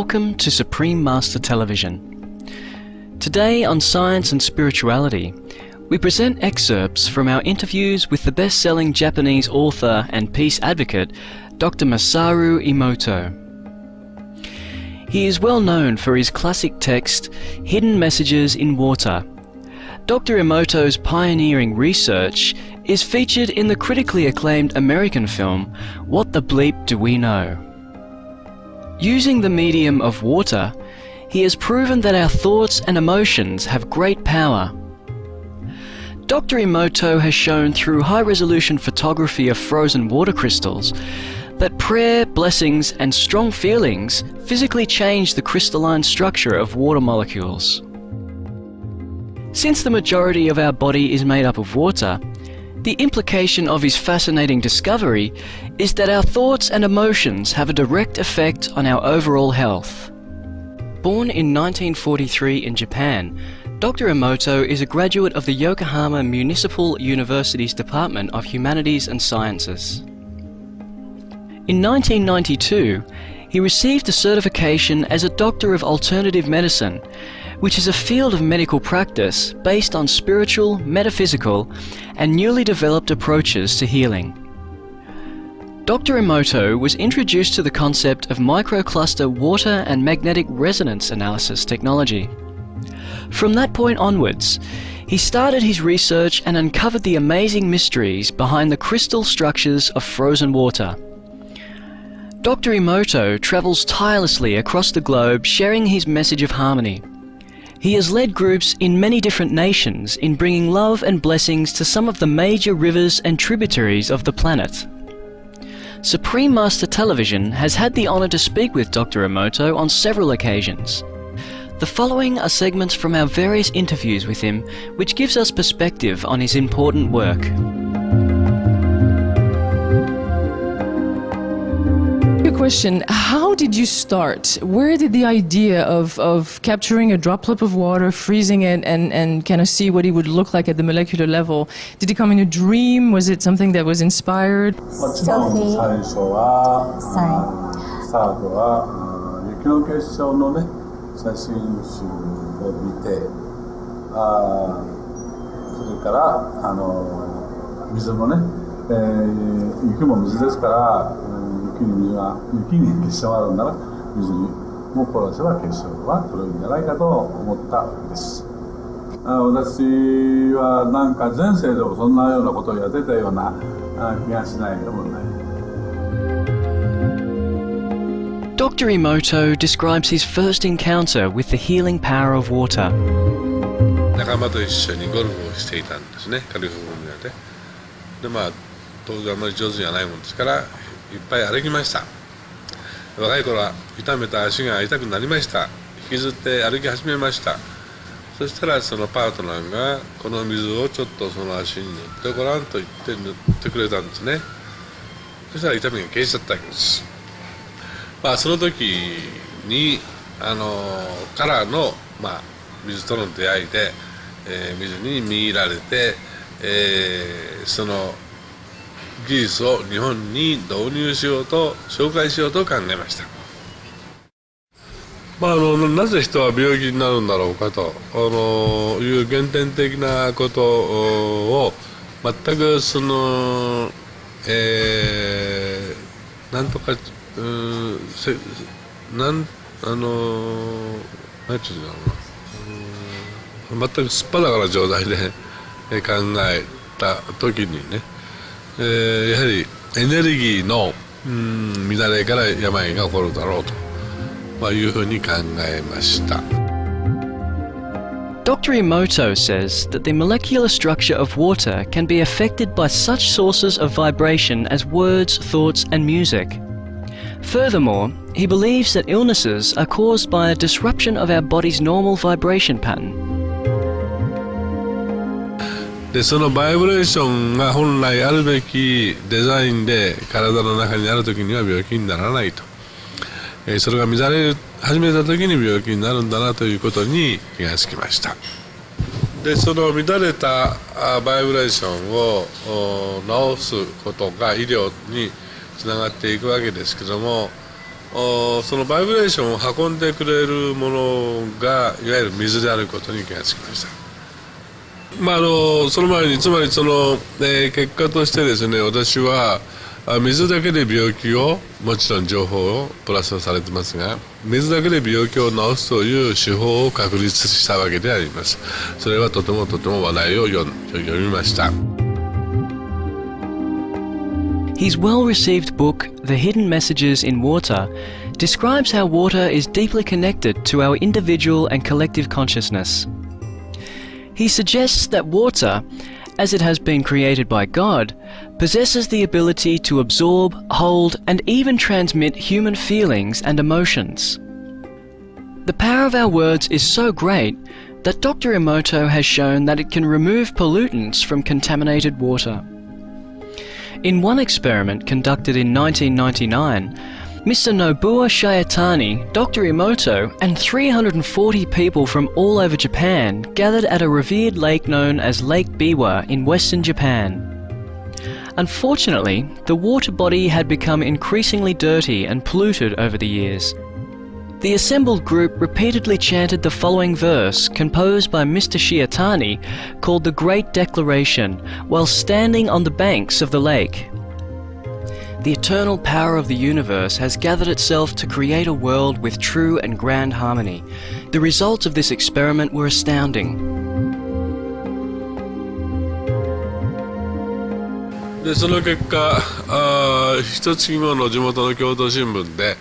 welcome to Supreme Master Television. Today on Science and Spirituality, we present excerpts from our interviews with the best-selling Japanese author and peace advocate, Dr. Masaru Emoto. He is well known for his classic text, Hidden Messages in Water. Dr. Emoto's pioneering research is featured in the critically acclaimed American film, What the Bleep Do We Know? Using the medium of water, he has proven that our thoughts and emotions have great power. Dr. Emoto has shown through high-resolution photography of frozen water crystals that prayer, blessings and strong feelings physically change the crystalline structure of water molecules. Since the majority of our body is made up of water, the implication of his fascinating discovery is that our thoughts and emotions have a direct effect on our overall health. Born in 1943 in Japan, Dr. Emoto is a graduate of the Yokohama Municipal University's Department of Humanities and Sciences. In 1992, he received a certification as a Doctor of Alternative Medicine which is a field of medical practice based on spiritual, metaphysical, and newly developed approaches to healing. Dr. Emoto was introduced to the concept of microcluster water and magnetic resonance analysis technology. From that point onwards, he started his research and uncovered the amazing mysteries behind the crystal structures of frozen water. Dr. Emoto travels tirelessly across the globe sharing his message of harmony. He has led groups in many different nations in bringing love and blessings to some of the major rivers and tributaries of the planet. Supreme Master Television has had the honour to speak with Dr. Emoto on several occasions. The following are segments from our various interviews with him, which gives us perspective on his important work. question. How did you start? Where did the idea of, of capturing a droplet of water, freezing it, and, and kind of see what it would look like at the molecular level? Did it come in a dream? Was it something that was inspired? Sophie. Sorry. スタートは雪の結晶のね写真集を見てあそれからあの水もね、えー、雪も水ですから、 いう雪に結晶があるなら水にも殺せば結晶は取れるんじゃないかと思ったわけです私はなんか前世でもそんなようなことをやってたような気がしないでもない Dr. Emoto describes his first encounter with the healing power of water. 仲間と一緒にゴルフをしていたんですね、カリフォルニアで。で、まあ、当然あまり上手じゃないもんですから、いっぱい歩きました。若い頃は痛めた足が痛くなりました。引きずって歩き始めました。そしたらそのパートナーがこの水をちょっとその足に塗ってごらんと言って塗ってくれたんですね。そしたら痛みが消えちゃったわけです。まあその時にあのからの、まあ、水との出会いで、えー、水に見入られて、えー、その技術を日本に導入しようと紹介しようと考えました。まあ、あのなぜ人は病気になるんだろうかとあのいう原点的なことを全くその、えー、なんとかうんせなんあの何て言うんだろうな全くすっぱだから状態で考えた時にねえー、やはりエネルギーのうん乱れから病が起こるだろうと、まあ、いうふうに考えました。Dr. Emoto says that the molecular structure of water can be affected by such sources of vibration as words, thoughts, and music. Furthermore, he believes that illnesses are caused by a disruption of our body's normal vibration pattern. でそのバイブレーションが本来あるべきデザインで体の中にある時には病気にならないと、え、それが乱れ始めた時に病気になるんだなということに気がつきましたでその乱れたバイブレーションを治すことが医療につながっていくわけですけどもそのバイブレーションを運んでくれるものがいわゆる水であることに気がつきました。まあ、あのその前につまりその、えー、結果としてですね私は水だけで病気をもちろん情報をプラスされてますが水だけで病気を治すという手法を確立したわけでありますそれはとてもとても話題を読みました His well-received book, The Hidden Messages in Water, describes how water is deeply connected to our individual and collective consciousness. He suggests that water, as it has been created by God, possesses the ability to absorb, hold, and even transmit human feelings and emotions. The power of our words is so great that Dr. Emoto has shown that it can remove pollutants from contaminated water. In one experiment conducted in 1999, Mr. Nobuo Shiatani, Dr. Emoto, and 340 people from all over Japan gathered at a revered lake known as Lake Biwa in western Japan. Unfortunately, the water body had become increasingly dirty and polluted over the years. The assembled group repeatedly chanted the following verse, composed by Mr. Shiatani, called the Great Declaration, while standing on the banks of the lake The eternal power of the universe has gathered itself to create a world with true and grand harmony. The results of this experiment were astounding. でその結果あ一月後の地元の京都新聞で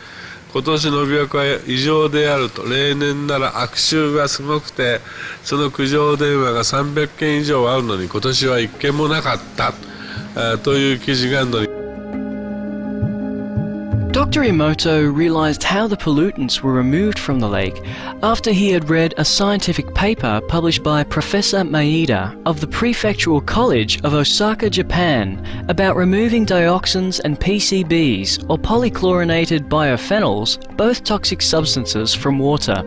今年の琵琶湖は異常であると例年なら悪臭がすごくてその苦情電話が300件以上あるのに今年は1件もなかったという記事が載り Dr. Emoto realized how the pollutants were removed from the lake after he had read a scientific paper published by Professor Maeda of the Prefectural College of Osaka, Japan about removing dioxins and PCBs or polychlorinated biphenyls, both toxic substances, from water.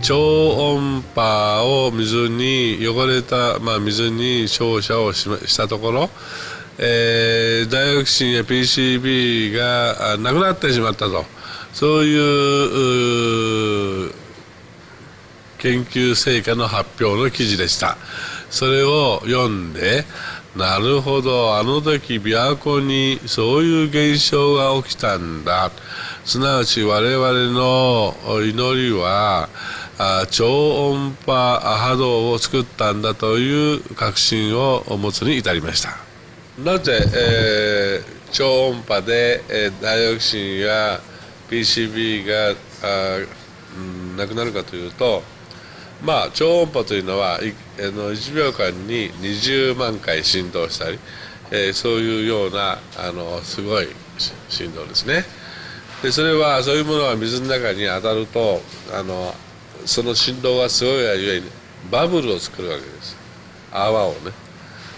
超音波を水に汚れた、まあ、水に照射をししたところえー、ダイオキシンや PCB がなくなってしまったと。そういう研究成果の発表の記事でした。それを読んでなるほどあの時琵琶湖にそういう現象が起きたんだ。すなわち我々の祈りは超音波波動を作ったんだという確信を持つに至りました。なぜ、えー、超音波で、えー、ダイオキシンや PCB があ、うん、なくなるかというとまあ超音波というのはあの1秒間に20万回振動したり、えー、そういうようなあのすごい振動ですね。でそれはそういうものが水の中に当たるとあのその振動がすごいがゆえにバブルを作るわけです。泡をね。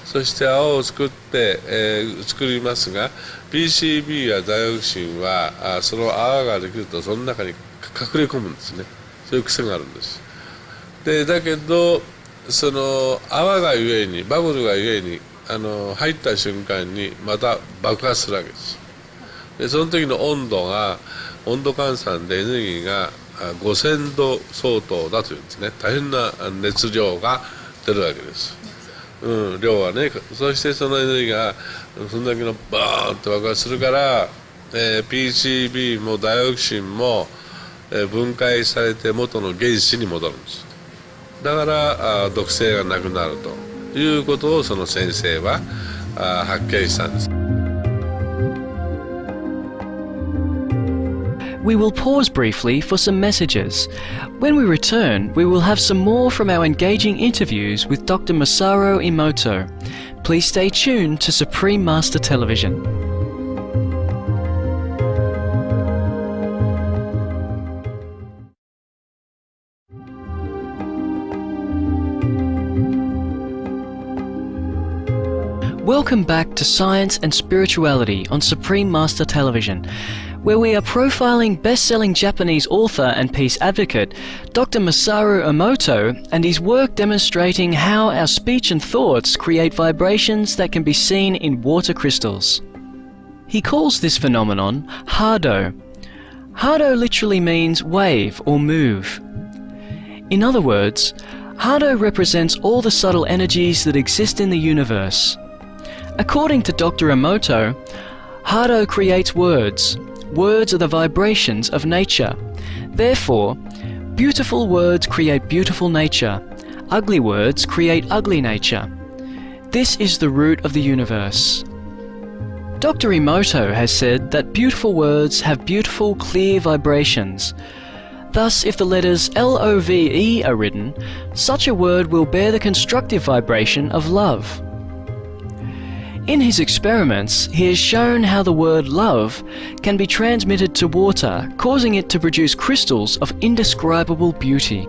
そして泡を作って、えー、作りますが PCB やダイオキシンはあその泡ができるとその中に隠れ込むんですね。そういう癖があるんです。でだけどその泡がゆえにバブルがゆえにあの入った瞬間にまた爆発するわけです。でその時の温度が温度換算でエネルギーが5000度相当だというんですね。大変な熱量が出るわけです。うん、量はねそしてそのエネルギーがそんだけのバーンと爆発するから、えー、PCB もダイオキシンも、えー、分解されて元の原子に戻るんです。だからあ毒性がなくなるということをその先生はあ発見したんです。We will pause briefly for some messages. When we return, we will have some more from our engaging interviews with Dr. Masaru Emoto. Please stay tuned to Supreme Master Television. Welcome back to Science and Spirituality on Supreme Master Television where we are profiling best-selling Japanese author and peace advocate Dr. Masaru Emoto and his work demonstrating how our speech and thoughts create vibrations that can be seen in water crystals. He calls this phenomenon Hado. Hado literally means wave or move. In other words, Hado represents all the subtle energies that exist in the universe. According to Dr. Emoto, Hado creates words. Words are the vibrations of nature. Therefore, beautiful words create beautiful nature. Ugly words create ugly nature. This is the root of the universe. Dr. Emoto has said that beautiful words have beautiful, clear vibrations. Thus, if the letters L-O-V-E are written, such a word will bear the constructive vibration of love. In his experiments, he has shown how the word love can be transmitted to water, causing it to produce crystals of indescribable beauty.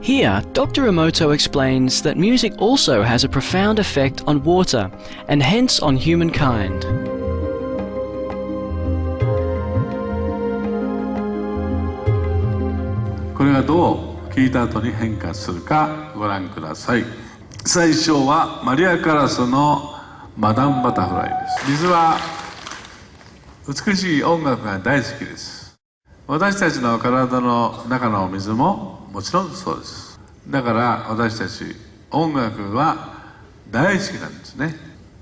Here, Dr. Emoto explains that music also has a profound effect on water, and hence on humankind. これがどう聞いた後に変化するかご覧ください最初はマリア・カラスの マダンバタフライです。水は美しい音楽が大好きです。私たちの体の中の水ももちろんそうです。だから私たち音楽は大好きなんですね。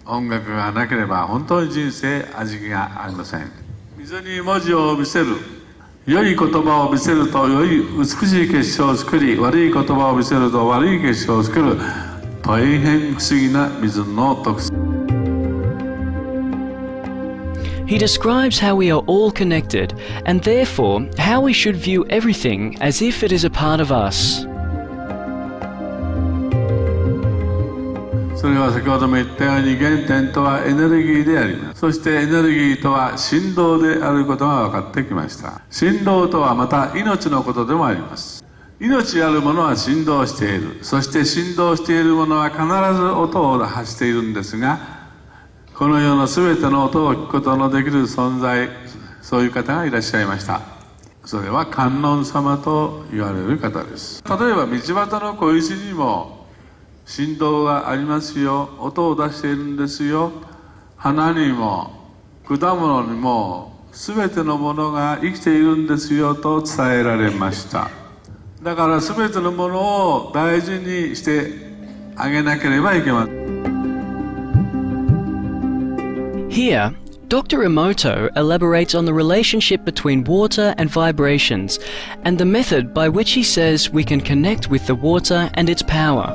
音楽がなければ本当に人生味気がありません。水に文字を見せる良い言葉を見せると良い美しい結晶を作り悪い言葉を見せると悪い結晶を作る大変不思議な水の特性。He describes how we are all connected, and therefore how we should view everything as if it is a part of us. それは先ほども言ったように原点とはエネルギーであります。そしてエネルギーとは振動であることが分かってきました。振動とはまた命のことでもあります。命あるものは振動している。そして振動しているものは必ず音を発しているんですがこの世の全ての音を聞くことのできる存在そういう方がいらっしゃいました。それは観音様と言われる方です。例えば道端の小石にも振動がありますよ。音を出しているんですよ。花にも果物にも全てのものが生きているんですよ。と伝えられました。だから全てのものを大事にしてあげなければいけません。Here, Dr. Emoto elaborates on the relationship between water and vibrations and the method by which he says we can connect with the water and its power.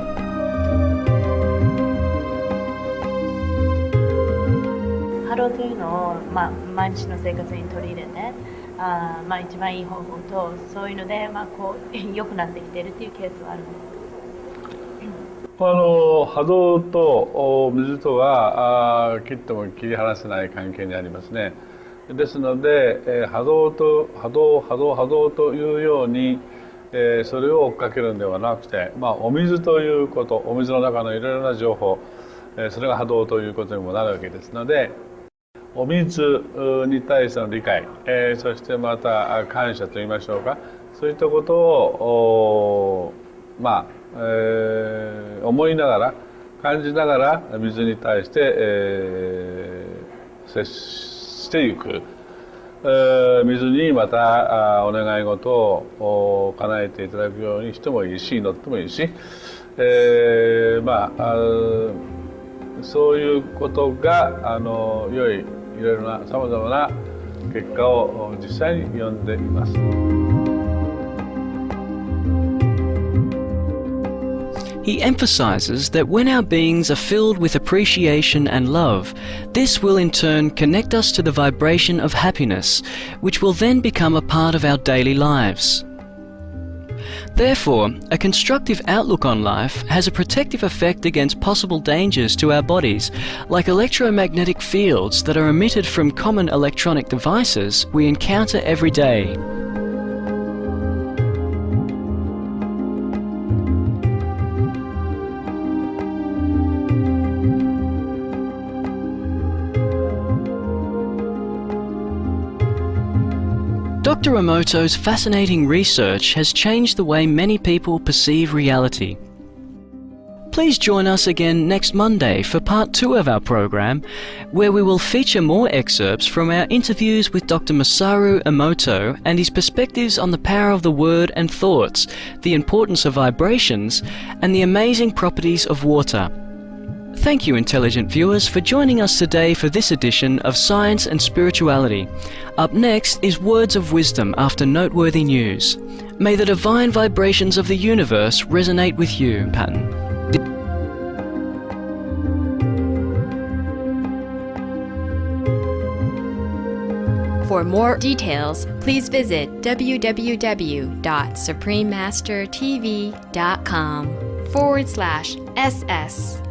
ハローというのを、まあ、毎日の生活に取り入れてあまあ一番いい方法とそういうので、まあ、こう良くなってきているというケースはあるんです あの波動と水とは切っても切り離せない関係にありますね。ですので、えー、波動と波動波動波動というように、えー、それを追っかけるんではなくて、まあ、お水ということお水の中のいろいろな情報、えー、それが波動ということにもなるわけですのでお水に対しての理解、えー、そしてまた感謝といいましょうか。そういったことをまあえー、思いながら感じながら水に対して、えー、接していく、えー、水にまたお願い事を叶えていただくようにしてもいいし祈ってもいいし、えー、まあそういうことがあの良いいろいろなさまざまな結果を実際に読んでいます。He emphasizes that when our beings are filled with appreciation and love, this will in turn connect us to the vibration of happiness, which will then become a part of our daily lives. Therefore, a constructive outlook on life has a protective effect against possible dangers to our bodies, like electromagnetic fields that are emitted from common electronic devices we encounter every day. Dr. Emoto's fascinating research has changed the way many people perceive reality. please join us again next Monday for part two of our program, where we will feature more excerpts from our interviews with Dr. Masaru Emoto and his perspectives on the power of the word and thoughts, the importance of vibrations, and the amazing properties of water. Thank you, intelligent viewers, for joining us today for this edition of Science and Spirituality. Up next is Words of Wisdom after noteworthy news. May the divine vibrations of the universe resonate with you, Patton. For more details, please visit www.suprememastertv.com forward slash SS